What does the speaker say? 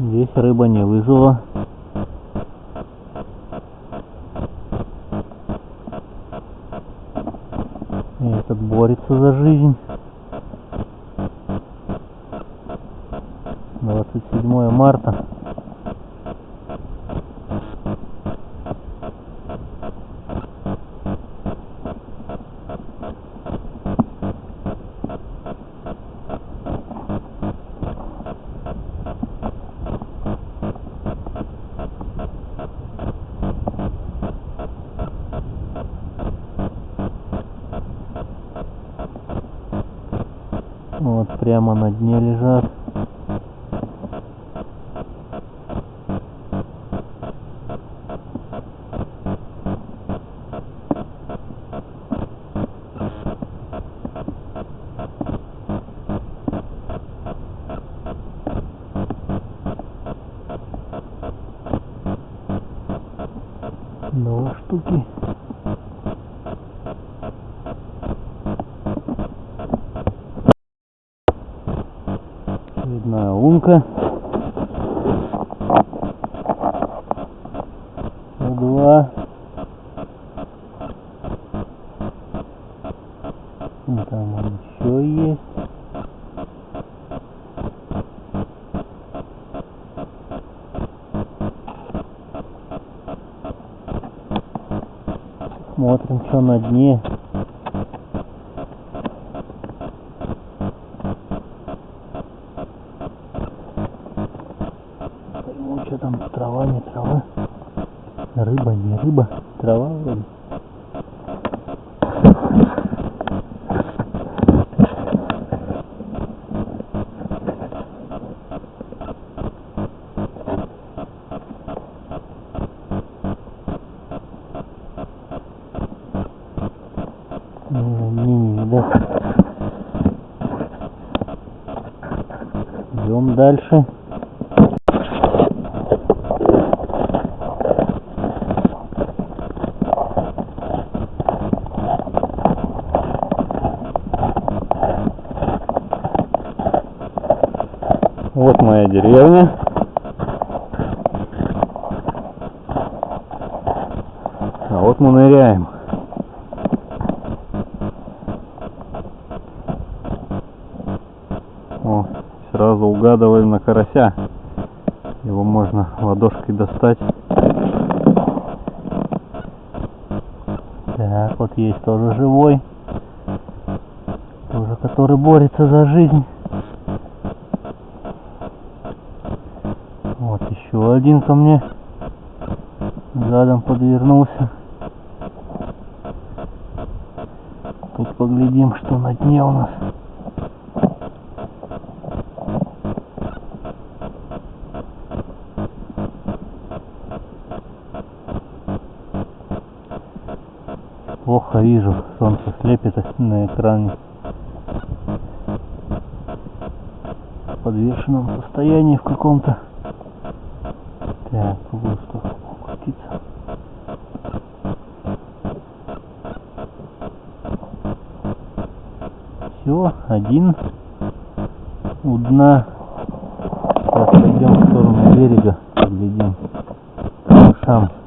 Здесь рыба не выжила. Этот борется за жизнь. 27 марта. Вот прямо на дне лежат. Два штуки. Лунка. Два. Там он еще есть. Смотрим, что на дне. Пойму, что там трава, не трава. Рыба, не рыба. Трава вроде. Мне не видать. Идем дальше. Вот моя деревня. А вот мы ныряем. О, сразу угадываем на карася. Его можно ладошкой достать. Так, вот есть тоже живой. Тоже который борется за жизнь. Вот еще один ко мне задом подвернулся. Тут поглядим, что на дне у нас. Плохо вижу, солнце слепит на экране. В подвешенном состоянии в каком-то. Так, в углу что крутиться. Все, один у дна. Сейчас пойдем в сторону берега, поглядим. Шам.